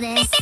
this